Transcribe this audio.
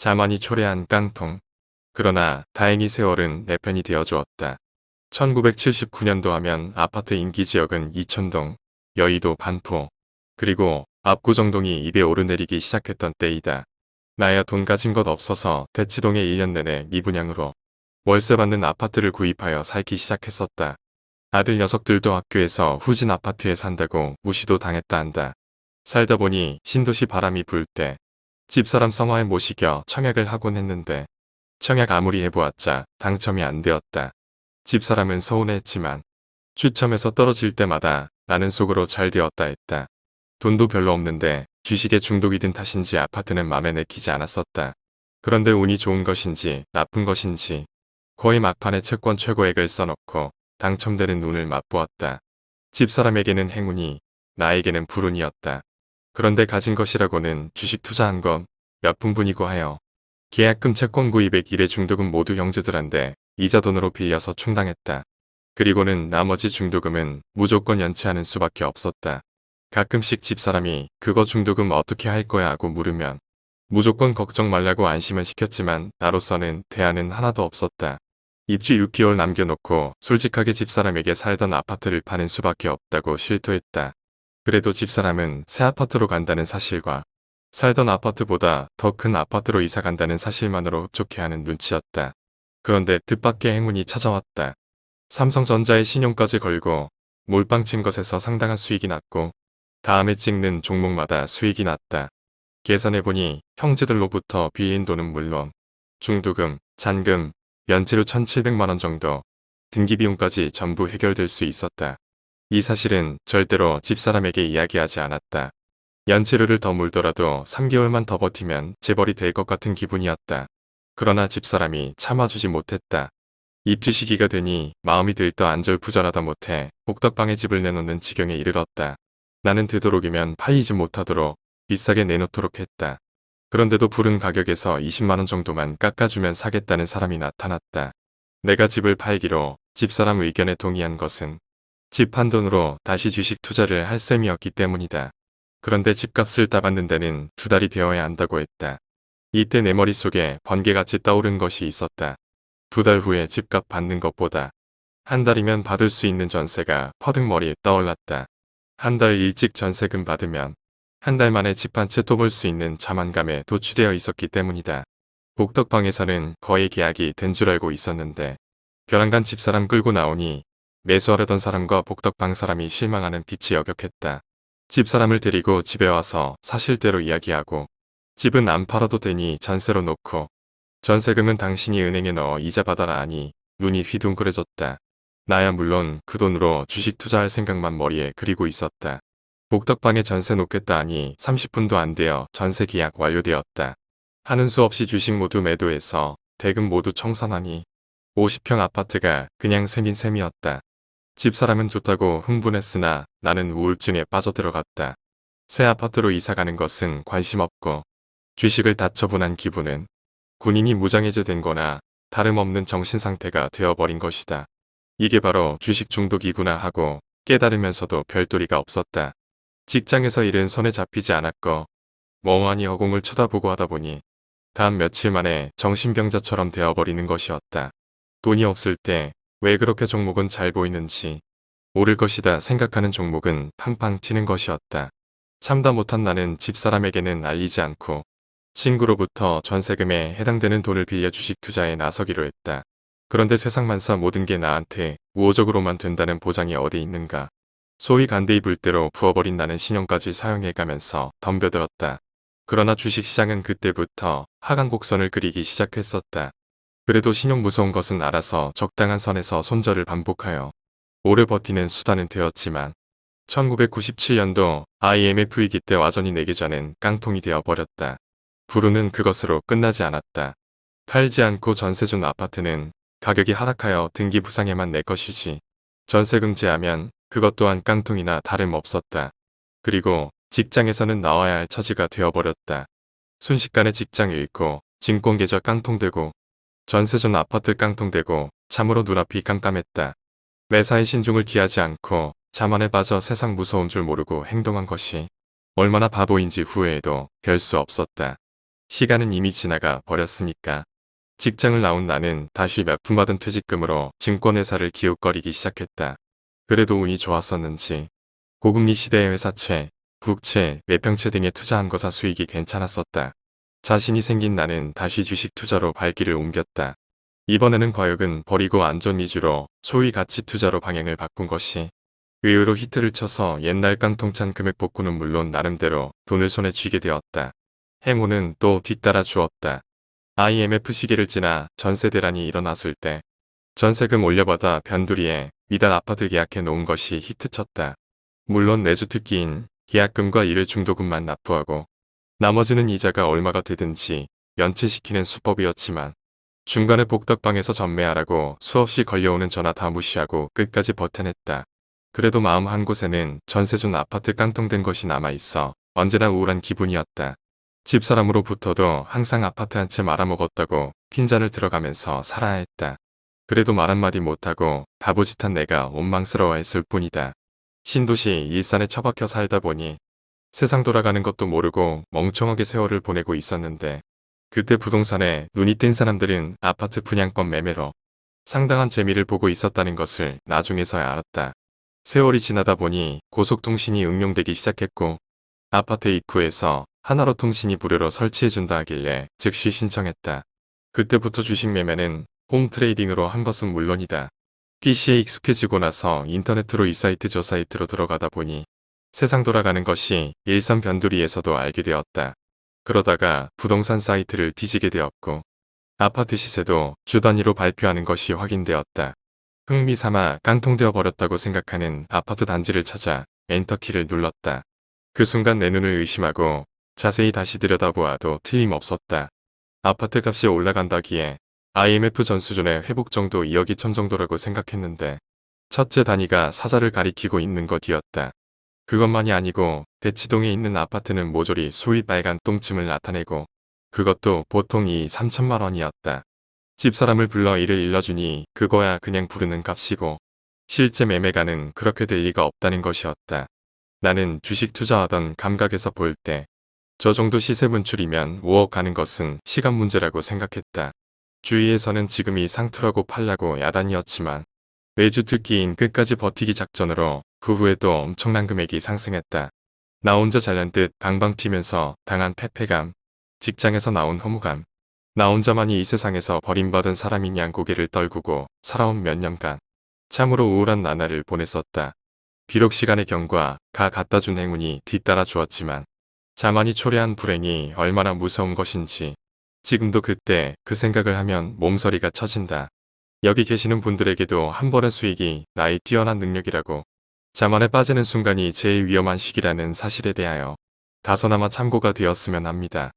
자만이 초래한 깡통. 그러나 다행히 세월은 내 편이 되어주었다. 1979년도 하면 아파트 인기지역은 이촌동, 여의도 반포, 그리고 압구정동이 입에 오르내리기 시작했던 때이다. 나야 돈 가진 것 없어서 대치동에 1년 내내 미분양으로 월세 받는 아파트를 구입하여 살기 시작했었다. 아들 녀석들도 학교에서 후진 아파트에 산다고 무시도 당했다 한다. 살다 보니 신도시 바람이 불 때 집사람 성화에 모시겨 청약을 하곤 했는데 청약 아무리 해보았자 당첨이 안 되었다. 집사람은 서운해했지만 추첨에서 떨어질 때마다 나는 속으로 잘 되었다 했다. 돈도 별로 없는데 주식에 중독이 든 탓인지 아파트는 맘에 내키지 않았었다. 그런데 운이 좋은 것인지 나쁜 것인지 거의 막판에 채권 최고액을 써놓고 당첨되는 눈을 맛보았다. 집사람에게는 행운이 나에게는 불운이었다. 그런데 가진 것이라고는 주식 투자한 건몇 푼뿐이고 하여 계약금 채권 구입액 일의 중독은 모두 형제들한테 이자 돈으로 빌려서 충당했다. 그리고는 나머지 중도금은 무조건 연체하는 수밖에 없었다. 가끔씩 집사람이 그거 중도금 어떻게 할 거야 하고 물으면 무조건 걱정 말라고 안심은 시켰지만 나로서는 대안은 하나도 없었다. 입주 6개월 남겨놓고 솔직하게 집사람에게 살던 아파트를 파는 수밖에 없다고 실토했다. 그래도 집사람은 새 아파트로 간다는 사실과 살던 아파트보다 더 큰 아파트로 이사 간다는 사실만으로 흡족해하는 눈치였다. 그런데 뜻밖의 행운이 찾아왔다. 삼성전자의 신용까지 걸고 몰빵 친 것에서 상당한 수익이 났고 다음에 찍는 종목마다 수익이 났다. 계산해보니 형제들로부터 빌린 돈은 물론 중도금, 잔금, 연체료 1700만원 정도 등기비용까지 전부 해결될 수 있었다. 이 사실은 절대로 집사람에게 이야기하지 않았다. 연체료를 더 물더라도 3개월만 더 버티면 재벌이 될 것 같은 기분이었다. 그러나 집사람이 참아주지 못했다. 입주 시기가 되니 마음이 들떠 안절부절하다 못해 복덕방에 집을 내놓는 지경에 이르렀다. 나는 되도록이면 팔리지 못하도록 비싸게 내놓도록 했다. 그런데도 부른 가격에서 20만원 정도만 깎아주면 사겠다는 사람이 나타났다. 내가 집을 팔기로 집사람 의견에 동의한 것은 집 한 돈으로 다시 주식 투자를 할 셈이었기 때문이다. 그런데 집값을 따받는 데는 두 달이 되어야 한다고 했다. 이때 내 머릿속에 번개같이 떠오른 것이 있었다. 두 달 후에 집값 받는 것보다 한 달이면 받을 수 있는 전세가 퍼득 머리에 떠올랐다. 한 달 일찍 전세금 받으면 한 달 만에 집 한 채 또 볼 수 있는 자만감에 도취되어 있었기 때문이다. 복덕방에서는 거의 계약이 된 줄 알고 있었는데 벼랑간 집사람 끌고 나오니 매수하려던 사람과 복덕방 사람이 실망하는 빛이 여격했다. 집사람을 데리고 집에 와서 사실대로 이야기하고 집은 안 팔아도 되니 전세로 놓고 전세금은 당신이 은행에 넣어 이자 받아라 하니 눈이 휘둥그레졌다. 나야 물론 그 돈으로 주식 투자할 생각만 머리에 그리고 있었다. 복덕방에 전세 놓겠다 하니 30분도 안 되어 전세 계약 완료되었다. 하는 수 없이 주식 모두 매도해서 대금 모두 청산하니 50평 아파트가 그냥 생긴 셈이었다. 집사람은 좋다고 흥분했으나 나는 우울증에 빠져들어갔다. 새 아파트로 이사가는 것은 관심 없고 주식을 다 처분한 기분은 군인이 무장해제된 거나 다름없는 정신상태가 되어버린 것이다. 이게 바로 주식 중독이구나 하고 깨달으면서도 별도리가 없었다. 직장에서 일은 손에 잡히지 않았고 멍하니 허공을 쳐다보고 하다 보니 다음 며칠 만에 정신병자처럼 되어버리는 것이었다. 돈이 없을 때 왜 그렇게 종목은 잘 보이는지 오를 것이다 생각하는 종목은 팡팡 튀는 것이었다. 참다 못한 나는 집사람에게는 알리지 않고 친구로부터 전세금에 해당되는 돈을 빌려 주식 투자에 나서기로 했다. 그런데 세상 만사 모든 게 나한테 우호적으로만 된다는 보장이 어디 있는가. 소위 간대이 불대로 부어버린 나는 신용까지 사용해가면서 덤벼들었다. 그러나 주식시장은 그때부터 하강 곡선을 그리기 시작했었다. 그래도 신용 무서운 것은 알아서 적당한 선에서 손절을 반복하여 오래 버티는 수단은 되었지만 1997년도 IMF 위기 때 와전이 내기 전엔 깡통이 되어버렸다. 부르는 그것으로 끝나지 않았다. 팔지 않고 전세 준 아파트는 가격이 하락하여 등기 부상에만 내 것이지. 전세금 제하면 그것 또한 깡통이나 다름없었다. 그리고 직장에서는 나와야 할 처지가 되어버렸다. 순식간에 직장 잃고 진공계좌 깡통되고 전세 준 아파트 깡통되고 참으로 눈앞이 깜깜했다. 매사에 신중을 기하지 않고 자만에 빠져 세상 무서운 줄 모르고 행동한 것이 얼마나 바보인지 후회해도 별 수 없었다. 시간은 이미 지나가 버렸으니까. 직장을 나온 나는 다시 몇 푼 받은 퇴직금으로 증권회사를 기웃거리기 시작했다. 그래도 운이 좋았었는지 고금리 시대의 회사채, 국채, 매평채 등에 투자한 거사 수익이 괜찮았었다. 자신이 생긴 나는 다시 주식 투자로 발길을 옮겼다. 이번에는 과욕은 버리고 안전 위주로 소위 가치 투자로 방향을 바꾼 것이 의외로 히트를 쳐서 옛날 깡통찬 금액 복구는 물론 나름대로 돈을 손에 쥐게 되었다. 행운은 또 뒤따라 주었다. IMF 시기를 지나 전세 대란이 일어났을 때 전세금 올려받아 변두리에 미달 아파트 계약해 놓은 것이 히트쳤다. 물론 내주 특기인 계약금과 일회 중도금만 납부하고 나머지는 이자가 얼마가 되든지 연체시키는 수법이었지만 중간에 복덕방에서 전매하라고 수없이 걸려오는 전화 다 무시하고 끝까지 버텨냈다. 그래도 마음 한 곳에는 전세준 아파트 깡통된 것이 남아있어 언제나 우울한 기분이었다. 집사람으로부터도 항상 아파트 한 채 말아먹었다고 핀잔을 들어가면서 살아야 했다. 그래도 말 한마디 못하고 바보짓한 내가 원망스러워했을 뿐이다. 신도시 일산에 처박혀 살다 보니 세상 돌아가는 것도 모르고 멍청하게 세월을 보내고 있었는데 그때 부동산에 눈이 띈 사람들은 아파트 분양권 매매로 상당한 재미를 보고 있었다는 것을 나중에서야 알았다. 세월이 지나다 보니 고속통신이 응용되기 시작했고 아파트 입구에서 하나로 통신이 무료로 설치해준다 하길래 즉시 신청했다. 그때부터 주식 매매는 홈 트레이딩으로 한 것은 물론이다. PC에 익숙해지고 나서 인터넷으로 이 사이트 저 사이트로 들어가다 보니 세상 돌아가는 것이 일산 변두리에서도 알게 되었다. 그러다가 부동산 사이트를 뒤지게 되었고 아파트 시세도 주 단위로 발표하는 것이 확인되었다. 흥미삼아 깡통되어 버렸다고 생각하는 아파트 단지를 찾아 엔터키를 눌렀다. 그 순간 내 눈을 의심하고 자세히 다시 들여다보아도 틀림없었다. 아파트 값이 올라간다기에 IMF 전 수준의 회복 정도 2억이 천 정도라고 생각했는데 첫째 단위가 사자를 가리키고 있는 것이었다. 그것만이 아니고 대치동에 있는 아파트는 모조리 소위 빨간 똥침을 나타내고 그것도 보통 이 3천만 원이었다. 집사람을 불러 이를 일러주니 그거야 그냥 부르는 값이고 실제 매매가는 그렇게 될 리가 없다는 것이었다. 나는 주식 투자하던 감각에서 볼 때 저 정도 시세 분출이면 5억 가는 것은 시간 문제라고 생각했다. 주위에서는 지금이 상투라고 팔라고 야단이었지만 매주 특기인 끝까지 버티기 작전으로 그 후에도 엄청난 금액이 상승했다. 나 혼자 잘난 듯 방방 튀면서 당한 패패감, 직장에서 나온 허무감, 나 혼자만이 이 세상에서 버림받은 사람인 양 고개를 떨구고 살아온 몇 년간 참으로 우울한 나날을 보냈었다. 비록 시간의 경과 가 갖다 준 행운이 뒤따라 주었지만 자만이 초래한 불행이 얼마나 무서운 것인지 지금도 그때 그 생각을 하면 몸서리가 쳐진다. 여기 계시는 분들에게도 한 번의 수익이 나의 뛰어난 능력이라고 자만에 빠지는 순간이 제일 위험한 시기라는 사실에 대하여 다소나마 참고가 되었으면 합니다.